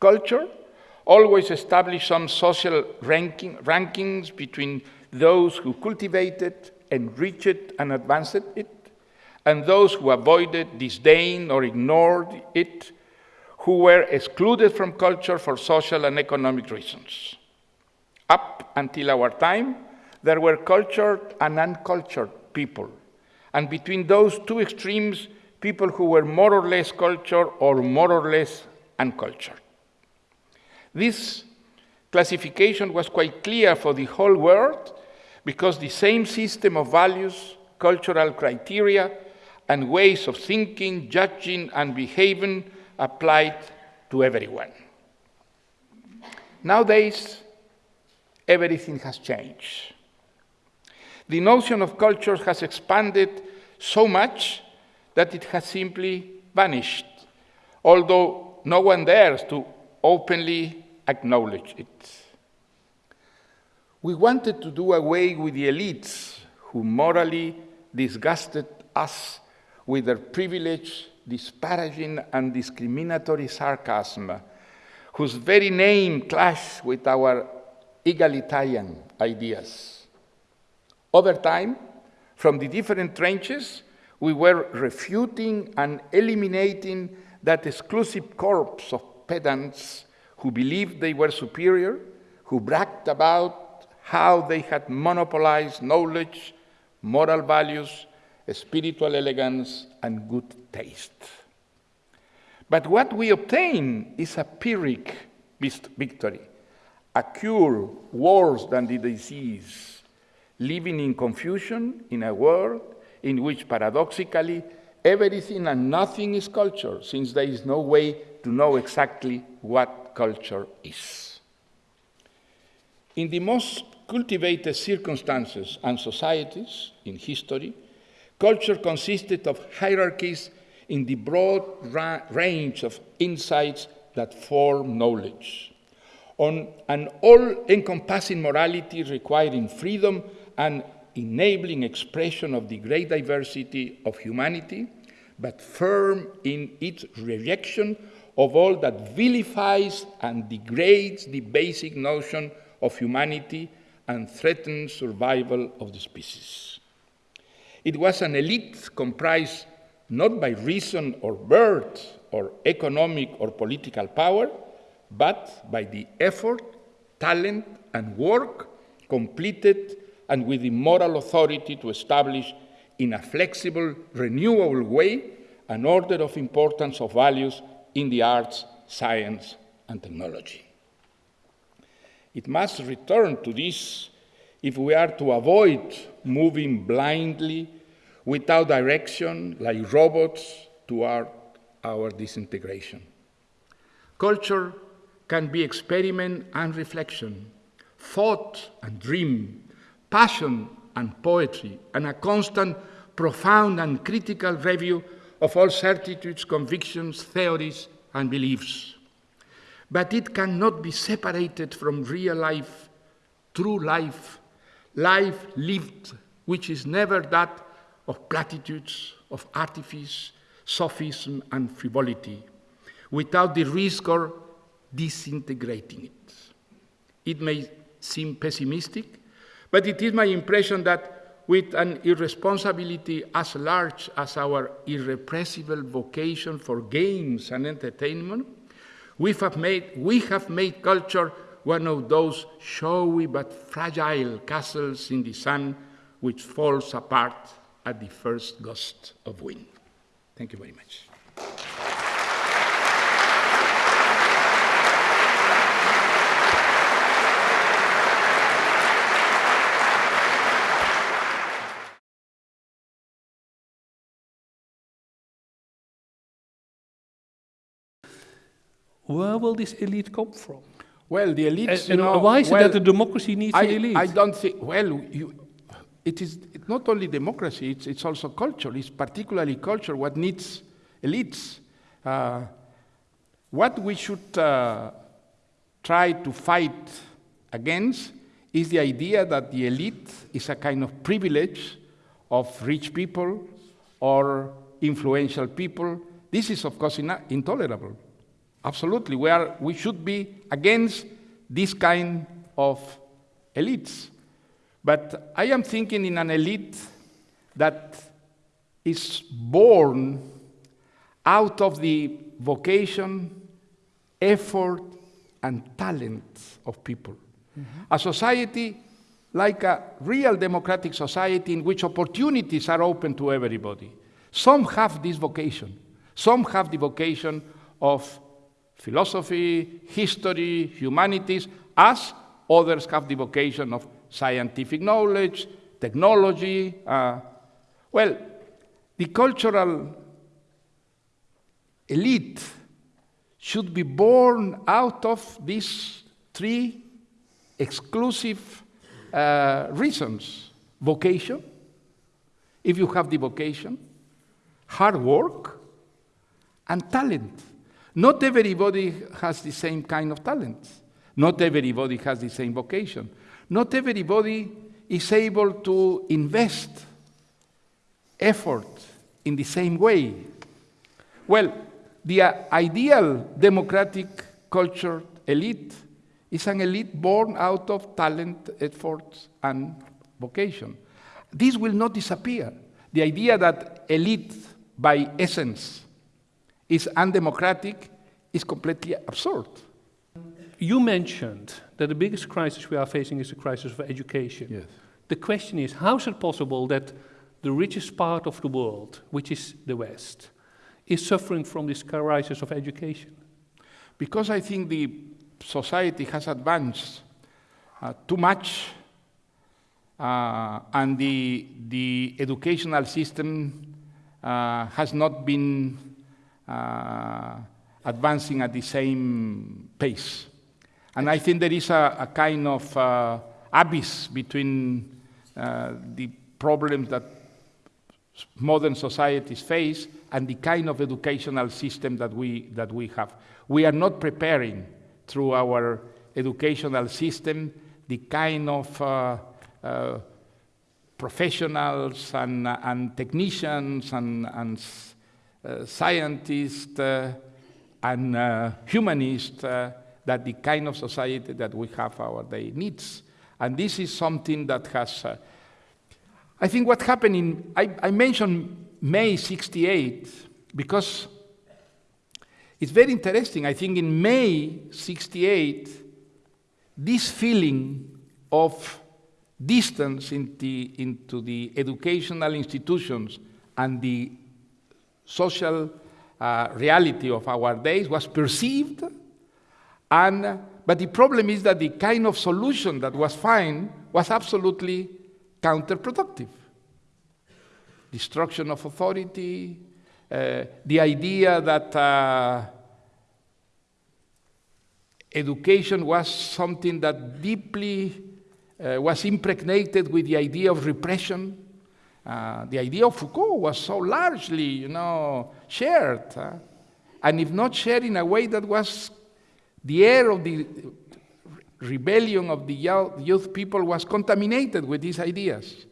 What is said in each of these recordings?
Culture always established some social ranking, rankings between those who cultivated, enriched, and advanced it, and those who avoided, disdained, or ignored it, who were excluded from culture for social and economic reasons. Up until our time, there were cultured and uncultured people, and between those two extremes, people who were more or less cultured or more or less uncultured. This classification was quite clear for the whole world because the same system of values, cultural criteria, and ways of thinking, judging, and behaving applied to everyone. Nowadays, everything has changed. The notion of culture has expanded so much that it has simply vanished, although no one dares to openly acknowledge it. We wanted to do away with the elites who morally disgusted us with their privilege, disparaging, and discriminatory sarcasm, whose very name clashed with our egalitarian ideas. Over time, from the different trenches, we were refuting and eliminating that exclusive corpse of pedants who believed they were superior, who bragged about how they had monopolized knowledge, moral values, spiritual elegance, and good taste. But what we obtain is a Pyrrhic victory, a cure worse than the disease, living in confusion in a world in which paradoxically everything and nothing is culture, since there is no way to know exactly what culture is. In the most cultivated circumstances and societies in history, culture consisted of hierarchies in the broad ra range of insights that form knowledge, on an all encompassing morality requiring freedom and enabling expression of the great diversity of humanity, but firm in its rejection of all that vilifies and degrades the basic notion of humanity and threatens survival of the species. It was an elite comprised not by reason or birth or economic or political power, but by the effort, talent, and work completed and with the moral authority to establish in a flexible, renewable way an order of importance of values in the arts, science, and technology. It must return to this if we are to avoid moving blindly without direction like robots toward our disintegration. Culture can be experiment and reflection, thought and dream, passion and poetry, and a constant, profound, and critical review of all certitudes, convictions, theories, and beliefs. But it cannot be separated from real life, true life, life lived, which is never that of platitudes, of artifice, sophism, and frivolity, without the risk of disintegrating it. It may seem pessimistic, but it is my impression that with an irresponsibility as large as our irrepressible vocation for games and entertainment, we have made, we have made culture one of those showy but fragile castles in the sun which falls apart at the first gust of wind. Thank you very much. Where will this elite come from? Well, the elite. And, and why is well, it that the democracy needs I, elite? I don't think. Well, you, it is not only democracy; it's, it's also culture. It's particularly culture what needs elites. Uh, what we should uh, try to fight against is the idea that the elite is a kind of privilege of rich people or influential people. This is, of course, intolerable. Absolutely. We, are, we should be against this kind of elites. But I am thinking in an elite that is born out of the vocation, effort, and talent of people. Mm-hmm. A society like a real democratic society in which opportunities are open to everybody. Some have this vocation. Some have the vocation of philosophy, history, humanities, as others have the vocation of scientific knowledge, technology. Uh, well, the cultural elite should be born out of these three exclusive uh, reasons vocation, if you have the vocation, hard work, and talent. Not everybody has the same kind of talent. Not everybody has the same vocation. Not everybody is able to invest effort in the same way. Well, the uh, ideal democratic cultured elite is an elite born out of talent, effort, and vocation. This will not disappear. The idea that elite, by essence, is undemocratic is completely absurd. You mentioned that the biggest crisis we are facing is the crisis of education. Yes. The question is, how is it possible that the richest part of the world, which is the West, is suffering from this crisis of education? Because I think the society has advanced uh, too much uh, and the, the educational system uh, has not been advancing at the same pace. And I think there is a, a kind of uh, abyss between uh, the problems that modern societies face and the kind of educational system that we, that we have. We are not preparing through our educational system the kind of uh, uh, professionals and, and, technicians and, and uh, scientists uh, and uh, humanists uh, that the kind of society that we have our day needs. And this is something that has, I think what happened in, I, I mentioned May 68 because it's very interesting. I think in May 68, this feeling of distance into, into the educational institutions and the social uh, reality of our days was perceived. And, but the problem is that the kind of solution that was found was absolutely counterproductive. Destruction of authority, uh, the idea that uh, education was something that deeply uh, was impregnated with the idea of repression. Uh, the idea of Foucault was so largely, you know, shared, uh, and if not shared in a way that was the air of the rebellion of the youth people was contaminated with these ideas.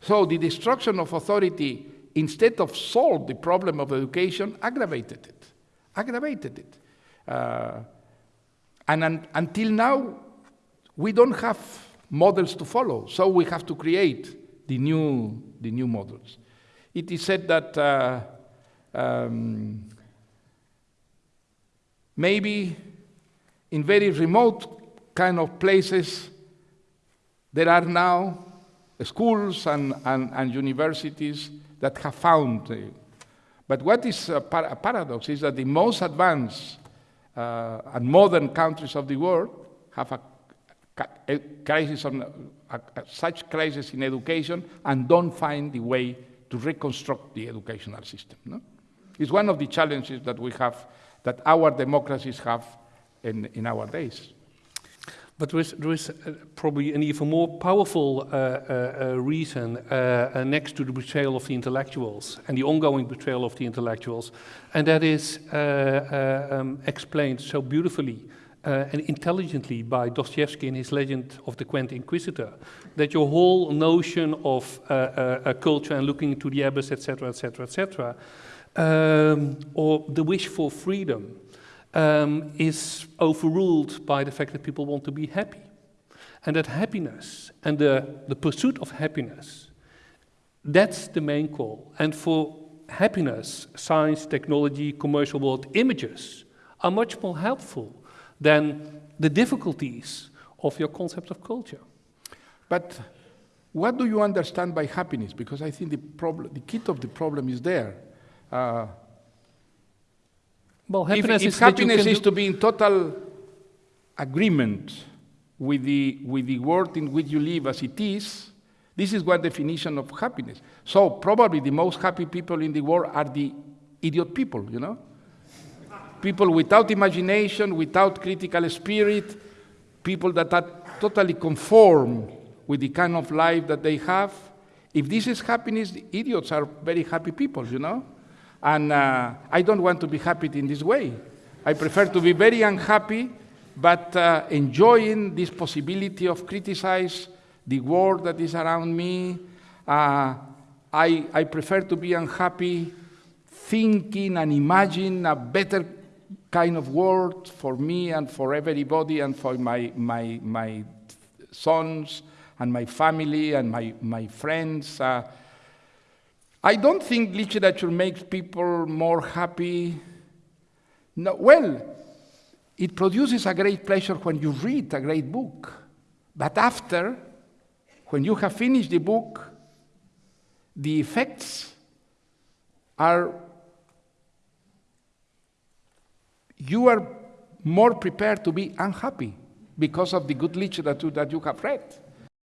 So the destruction of authority, instead of solve the problem of education, aggravated it, aggravated it. Uh, and un until now, we don't have models to follow, so we have to create the new, the new models. It is said that uh, um, maybe in very remote kind of places, there are now schools and, and, and universities that have found. Uh, but what is a, par a, paradox is that the most advanced uh, and modern countries of the world have a, a crisis on a, such crisis in education and don't find the way to reconstruct the educational system. No? It's one of the challenges that we have, that our democracies have in, in our days. But there is, there is uh, probably an even more powerful uh, uh, uh reason uh, uh, next to the betrayal of the intellectuals and the ongoing betrayal of the intellectuals, and that is um, explained so beautifully Uh, and intelligently by Dostoevsky in his Legend of the Grand Inquisitor, that your whole notion of uh, uh, a culture and looking into the abyss, etc., etc., etc., or the wish for freedom, um, is overruled by the fact that people want to be happy. And that happiness and the, the pursuit of happiness, that's the main call. And for happiness, science, technology, commercial world, images are much more helpful than the difficulties of your concept of culture. But what do you understand by happiness? Because I think the, problem, the key of the problem is there. Uh, well, happiness if, is if happiness is to be in total agreement with the, with the world in which you live as it is, this is one definition of happiness. So probably the most happy people in the world are the idiot people, you know? People without imagination, without critical spirit, people that are totally conform with the kind of life that they have. If this is happiness, idiots are very happy people, you know? And uh, I don't want to be happy in this way. I prefer to be very unhappy, but uh, enjoying this possibility of criticize the world that is around me. Uh, I, I prefer to be unhappy thinking and imagine a better kind of world for me and for everybody and for my, my, my sons and my family and my, my friends. Uh, I don't think literature makes people more happy. No, well, it produces a great pleasure when you read a great book. But after, when you have finished the book, the effects are you are more prepared to be unhappy because of the good literature that you have read.